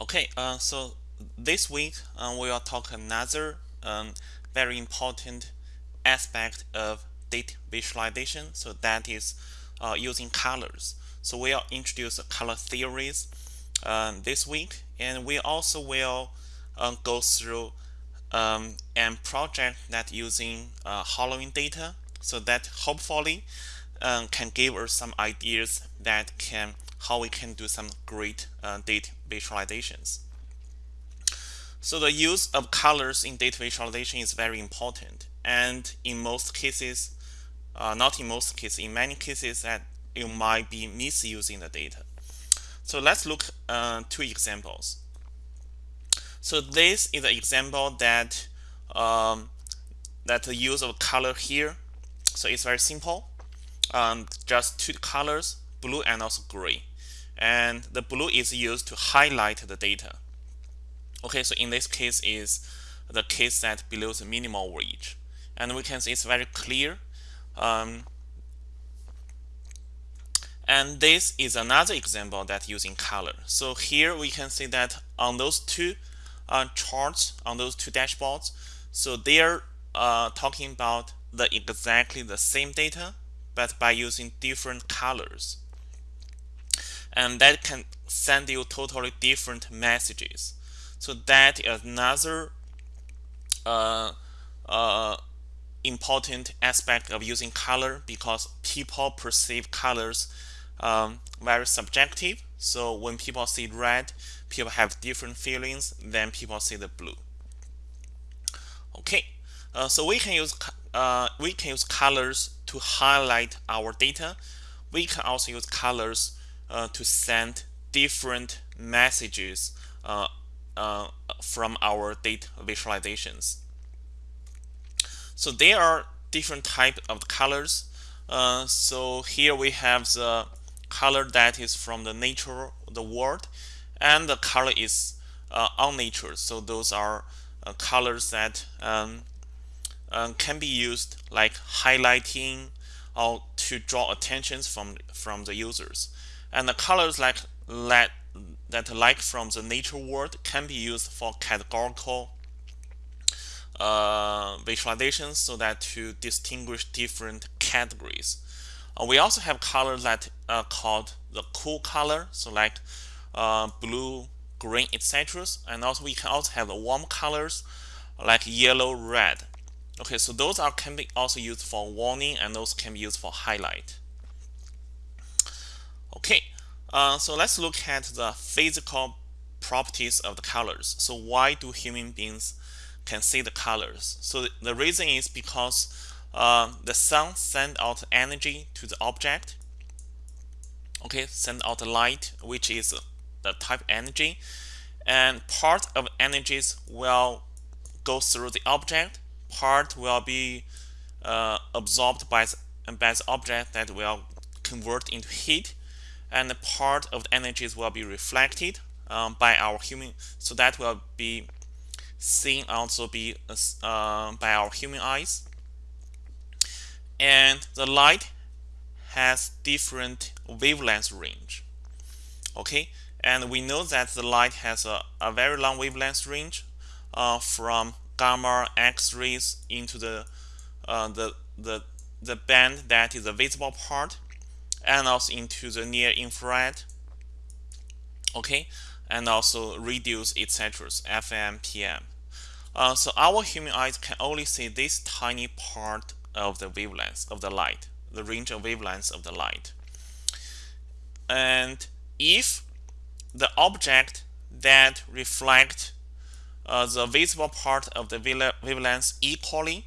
Okay, uh, so this week uh, we will talk another um, very important aspect of data visualization. So that is uh, using colors. So we'll introduce color theories uh, this week, and we also will uh, go through um, a project that using uh, Halloween data, so that hopefully um, can give us some ideas that can how we can do some great uh, data visualizations. So the use of colors in data visualization is very important. And in most cases, uh, not in most cases, in many cases that you might be misusing the data. So let's look uh, two examples. So this is an example that um, that the use of color here. So it's very simple. Um, just two colors, blue and also gray and the blue is used to highlight the data. Okay, so in this case is the case that below the minimal wage. And we can see it's very clear. Um, and this is another example that using color. So here we can see that on those two uh, charts, on those two dashboards, so they're uh, talking about the exactly the same data, but by using different colors and that can send you totally different messages. So that is another uh, uh, important aspect of using color because people perceive colors um, very subjective. So when people see red, people have different feelings than people see the blue. Okay, uh, so we can use uh, we can use colors to highlight our data. We can also use colors uh, to send different messages uh, uh, from our data visualizations. So there are different type of colors. Uh, so here we have the color that is from the nature, the world, and the color is uh, on nature. So those are uh, colors that um, can be used like highlighting or to draw attentions from from the users. And the colors like that, that like from the nature world can be used for categorical uh, visualizations so that to distinguish different categories. Uh, we also have colors that are called the cool color, so like uh, blue, green, etc. And also we can also have the warm colors like yellow, red. Okay, so those are can be also used for warning and those can be used for highlight. Okay, uh, so let's look at the physical properties of the colors. So why do human beings can see the colors? So the reason is because uh, the sun send out energy to the object. Okay, send out the light, which is the type energy, and part of energies will go through the object. Part will be uh, absorbed by the, by the object that will convert into heat and part of the energies will be reflected um, by our human so that will be seen also be uh, by our human eyes. And the light has different wavelength range okay? And we know that the light has a, a very long wavelength range uh, from gamma x-rays into the uh, the the the band that is the visible part and also into the near infrared okay? And also reduce etc fm pm uh, so our human eyes can only see this tiny part of the wavelength of the light the range of wavelengths of the light. And if the object that reflect uh, the visible part of the wavelength equally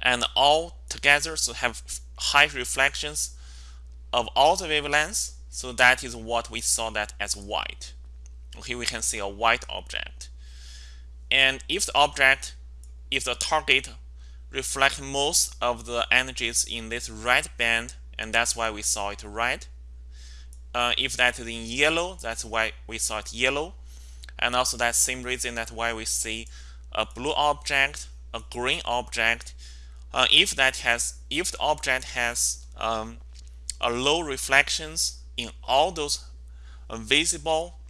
and all together so have high reflections of all the wavelengths. So that is what we saw that as white. Okay, we can see a white object. And if the object, if the target reflect most of the energies in this red band, and that's why we saw it red. Uh, if that is in yellow, that's why we saw it yellow. And also that same reason that why we see a blue object, a green object, uh, if that has if the object has um, a low reflections in all those uh, visible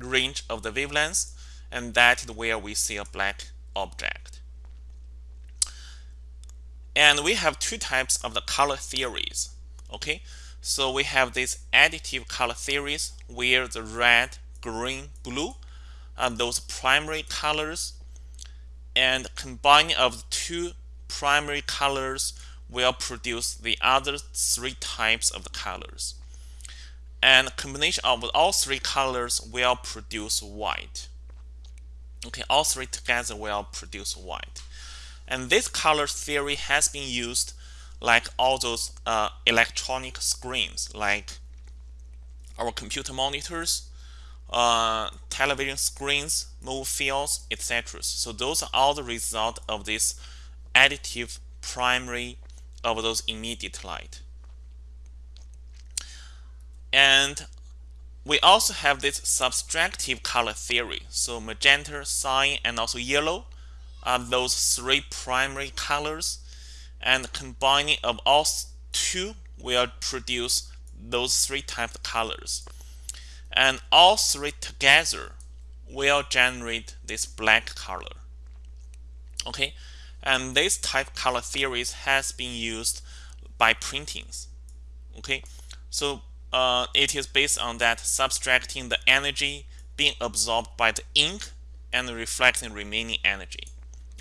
range of the wavelengths and that is where we see a black object. And we have two types of the color theories. Okay, so we have these additive color theories where the red, green, blue are those primary colors and combining of the two primary colors will produce the other three types of the colors. And combination of all three colors will produce white. Okay, all three together will produce white. And this color theory has been used like all those uh, electronic screens, like our computer monitors, uh, television screens, movie fields, etc. So those are all the result of this additive primary of those immediate light. And we also have this subtractive color theory. So magenta, cyan, and also yellow are those three primary colors. And combining of all two will produce those three types of colors. And all three together will generate this black color. Okay, and this type color theories has been used by printings. Okay, so uh, it is based on that subtracting the energy being absorbed by the ink and reflecting remaining energy.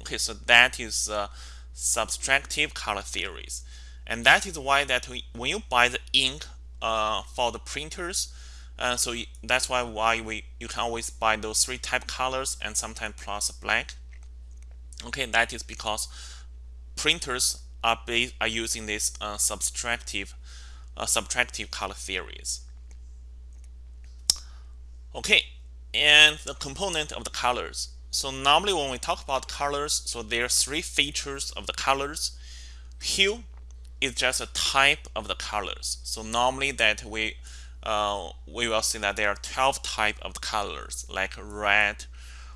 Okay, so that is uh, subtractive color theories. And that is why that we, when you buy the ink uh, for the printers, uh, so that's why why we you can always buy those three type colors and sometimes plus black. Okay, that is because printers are based, are using this uh, subtractive uh, subtractive color theories. Okay, and the component of the colors. So normally when we talk about colors, so there are three features of the colors. Hue is just a type of the colors. So normally that we uh, we will see that there are 12 type of colors like red,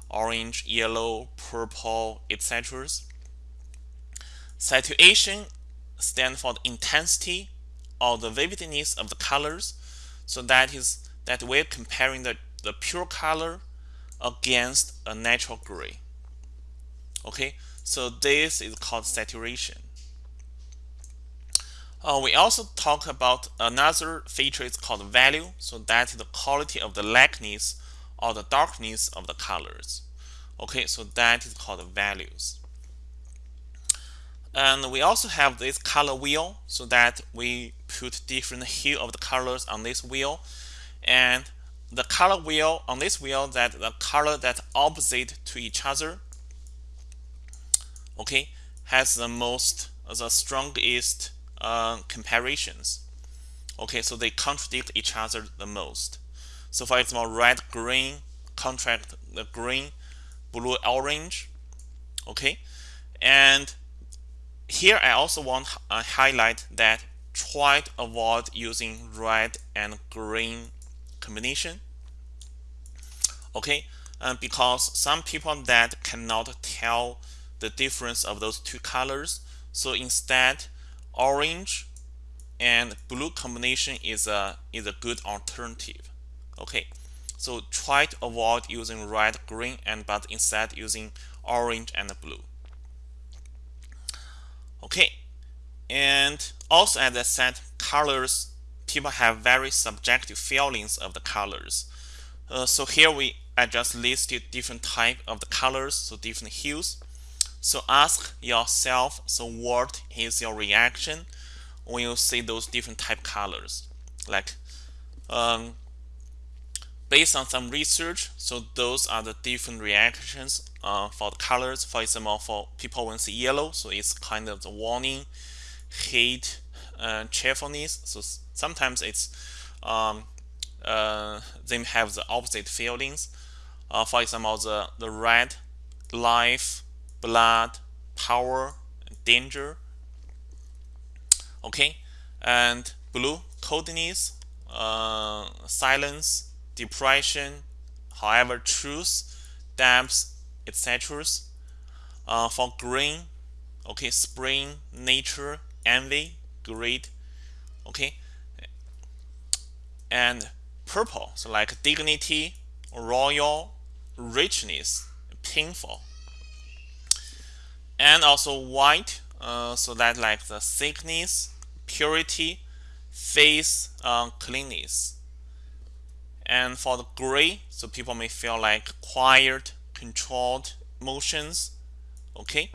orange, yellow, purple, etc. Saturation stands for the intensity or the vividness of the colors. So that is that we're comparing the, the pure color against a natural gray. Okay, so this is called saturation. Uh, we also talk about another feature is called value. So that is the quality of the lightness or the darkness of the colors. Okay, so that is called values. And we also have this color wheel so that we put different hue of the colors on this wheel. And the color wheel on this wheel that the color that opposite to each other okay has the most the strongest uh, comparisons okay so they contradict each other the most so for example red green contract the green blue orange okay? And here I also want to uh, highlight that try to avoid using red and green combination okay? And because some people that cannot tell the difference of those two colors. So instead orange and blue combination is a is a good alternative okay so try to avoid using red green and but instead using orange and blue Okay, and also as I said, colors, people have very subjective feelings of the colors. Uh, so here we I just listed different type of the colors, so different hues. So ask yourself, so what is your reaction when you see those different type colors? Like um, based on some research, so those are the different reactions uh, for the colors. For example, for people when see yellow, so it's kind of the warning, hate, uh, cheerfulness. So sometimes it's um, uh, they have the opposite feelings. Uh, for example, the the red, life, blood, power, danger. Okay, and blue, coldness, uh, silence, depression, however, truth, depths, etc. Uh, for green, okay, spring, nature, envy, greed, okay, and purple, so like dignity, royal, richness, painful. And also white, uh, so that like the thickness, purity, face uh, cleanness. And for the gray, so people may feel like quiet, controlled motions. Okay.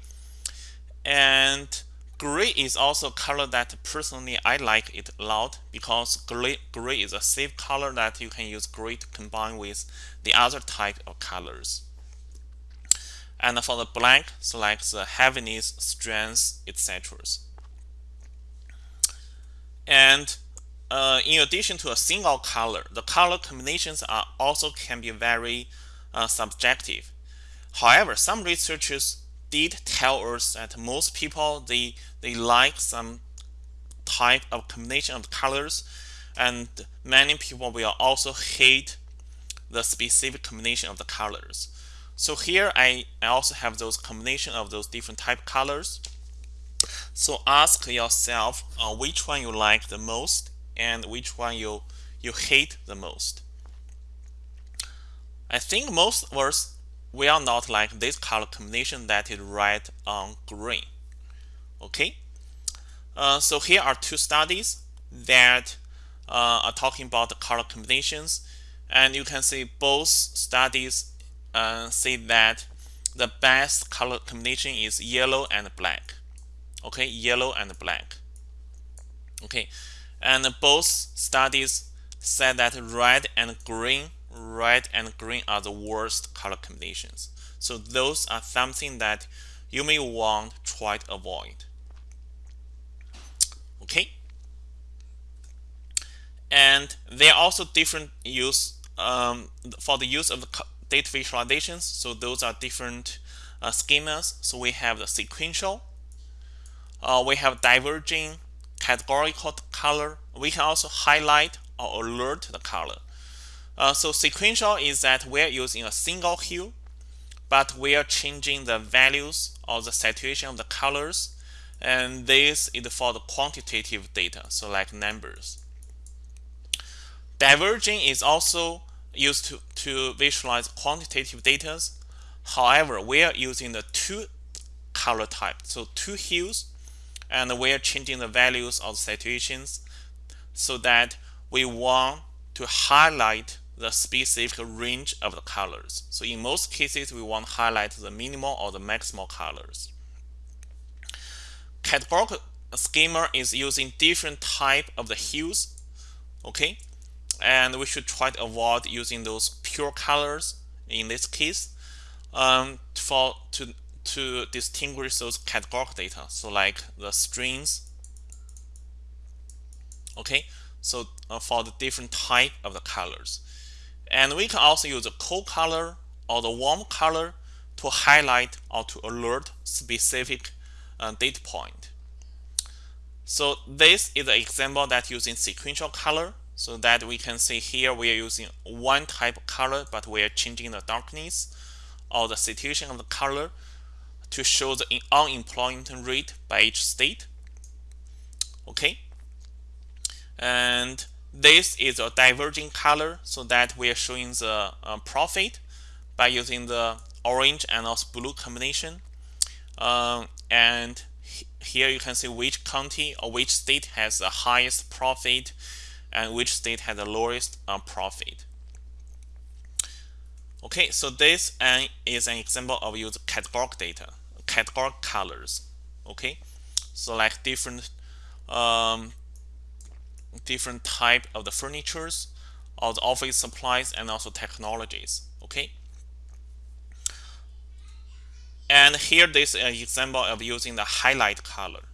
And gray is also a color that personally I like it a lot because gray, gray is a safe color that you can use gray to combine with the other type of colors. And for the black, so like the heaviness, strength, etc. And uh, in addition to a single color, the color combinations are also can be very uh, subjective. However, some researchers did tell us that most people they they like some type of combination of colors, and many people will also hate the specific combination of the colors. So here I, I also have those combination of those different type colors. So ask yourself uh, which one you like the most and which one you you hate the most. I think most us will not like this color combination that is red on green. Okay, uh, so here are two studies that uh, are talking about the color combinations, and you can see both studies uh, say that the best color combination is yellow and black. Okay, yellow and black. Okay, and both studies said that red and green, red and green are the worst color combinations. So those are something that you may want to try to avoid. Okay. And there are also different use um, for the use of the data visualizations. So those are different uh, schemas. So we have the sequential, uh, we have diverging, categorical color. We can also highlight or alert the color. Uh, so sequential is that we're using a single hue, but we are changing the values or the saturation of the colors. And this is for the quantitative data, so like numbers. Diverging is also used to, to visualize quantitative data. However, we are using the two color type, so two hues, and we are changing the values of saturations so that we want to highlight the specific range of the colors. So in most cases, we want to highlight the minimal or the maximal colors. Categorical schema is using different type of the hues. Okay, and we should try to avoid using those pure colors in this case um, for to to distinguish those categorical data. So like the strings. Okay? So uh, for the different type of the colors. And we can also use a cold color or the warm color to highlight or to alert specific uh, data point. So this is an example that using sequential color so that we can see here we are using one type of color but we are changing the darkness or the saturation of the color to show the unemployment rate by each state. Okay? And this is a diverging color so that we are showing the uh, profit by using the orange and also blue combination. Um, and here you can see which county or which state has the highest profit and which state has the lowest uh, profit. Okay, so this uh, is an example of use categorical data, categorical colors. Okay, so like different um, different type of the furnitures, or the office supplies, and also technologies. Okay. And here this is an example of using the highlight color.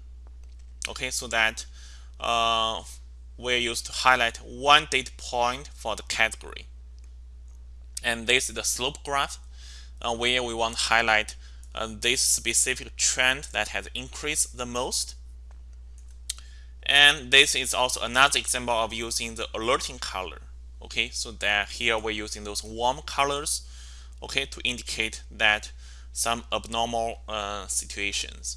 Okay, so that uh, we're used to highlight one data point for the category. And this is the slope graph uh, where we want to highlight uh, this specific trend that has increased the most. And this is also another example of using the alerting color. Okay, so that here we're using those warm colors, okay, to indicate that some abnormal uh, situations.